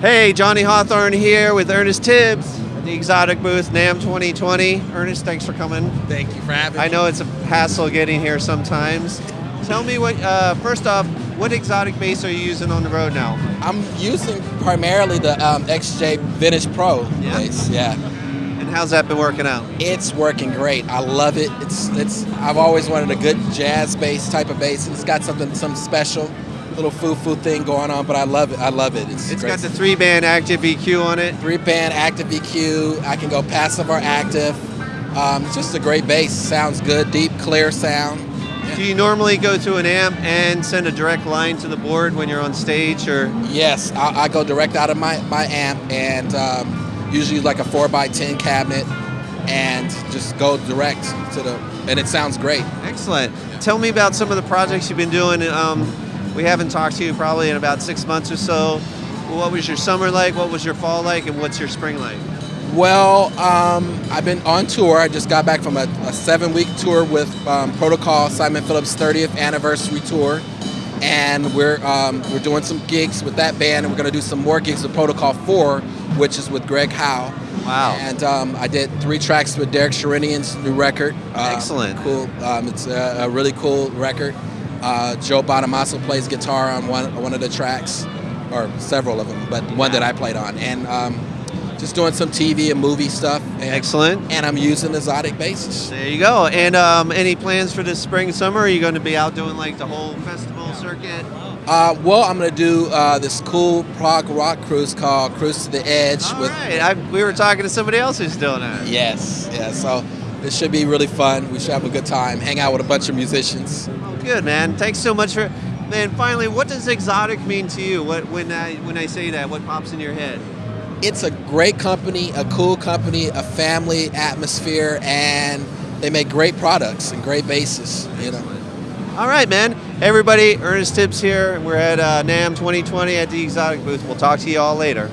Hey, Johnny Hawthorne here with Ernest Tibbs at the Xotic booth, NAMM 2020. Ernest, thanks for coming. Thank you for having me. I know it's a hassle getting here sometimes. Tell me what, uh, first off, what exotic bass are you using on the road now? I'm using primarily the um, XJ Vintage Pro Yeah? bass. Yeah, And how's that been working out? it's working great. I love it. It's it's. I've always wanted a good jazz bass type of bass, and it's got something some special, little foo foo thing going on. But I love it. I love it. It's, It's got the three band active EQ on it. three band active EQ. I can go passive or active. Um, it's just a great bass. Sounds good, deep, clear sound. Do you normally go to an amp and send a direct line to the board when you're on stage or? Yes, I, I go direct out of my, my amp and um, usually like a 4x10 cabinet and just go direct to the, and it sounds great. Excellent. Tell me about some of the projects you've been doing. Um, we haven't talked to you probably in about six months or so. What was your summer like? What was your fall like? And what's your spring like? Well, um, I've been on tour. I just got back from a, a seven week tour with um, Protocol, Simon Phillips' 30th anniversary tour. And we're, um, we're doing some gigs with that band, and we're going to do some more gigs with Protocol 4, which is with Greg Howe. Wow. And um, I did three tracks with Derek Sherinian's new record. Uh, Excellent. Cool. Um, it's a, a really cool record. Uh, Joe Bonamassa plays guitar on one one of the tracks, or several of them, but one that I played on. And um, just doing some TV and movie stuff. And, Excellent. And I'm using Xotic basses. There you go. And um, any plans for this spring, summer? Are you going to be out doing like the whole festival circuit? Uh, well, I'm going to do uh, this cool prog rock cruise called Cruise to the Edge. All with right. I, we were talking to somebody else who's doing that. Yes, yeah. So it should be really fun. We should have a good time, hang out with a bunch of musicians. Oh, good, man. Thanks so much for. Man, finally, what does exotic mean to you? What when I when I say that, what pops in your head? It's a great company, a cool company, a family atmosphere, and they make great products and great basses. You know. All right, man. Everybody, Ernest Tibbs here. We're at uh, NAMM 2020 at the Xotic booth. We'll talk to you all later.